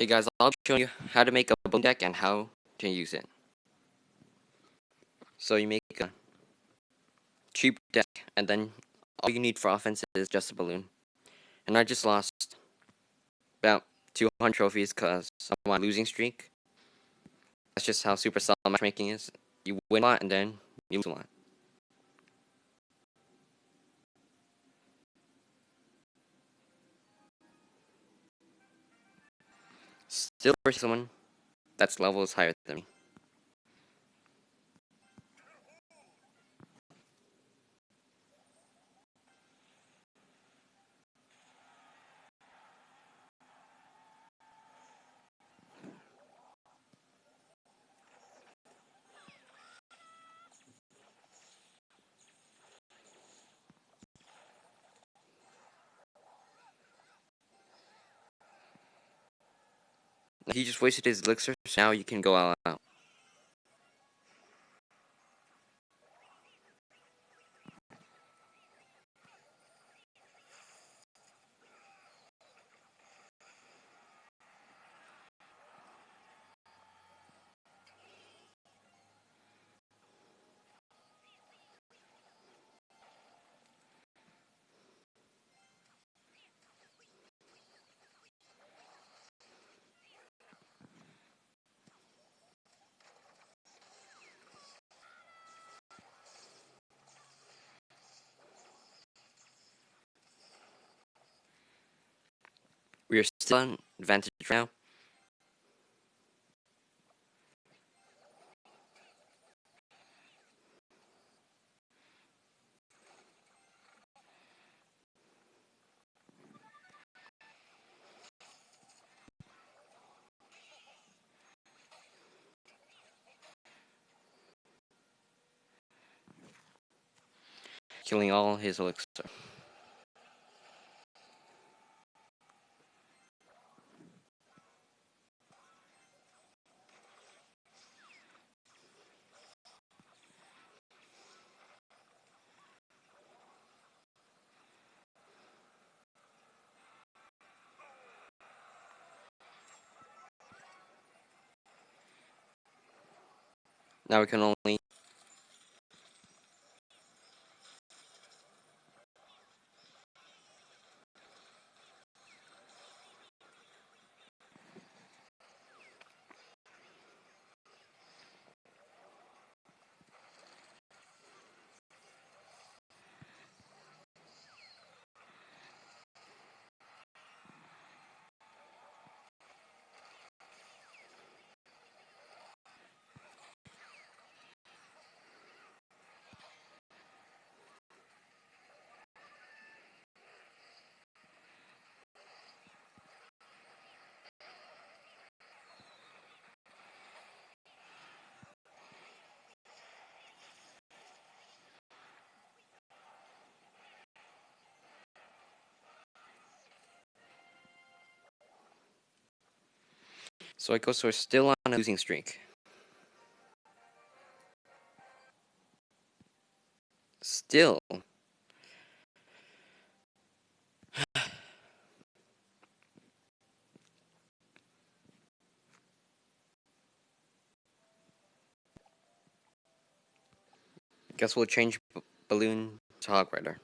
Hey guys, I'll be showing you how to make a balloon deck and how to use it. So you make a cheap deck, and then all you need for offense is just a balloon. And I just lost about 200 trophies because I'm on losing streak. That's just how Supercell matchmaking is. You win a lot and then you lose a lot. Still for someone that's levels higher than me. He just wasted his elixir, so now you can go all out. We are still advantage now. Killing all his elixir. Now we can only So Ikoso are still on a losing streak. Still. Guess we'll change B Balloon to Hog Rider.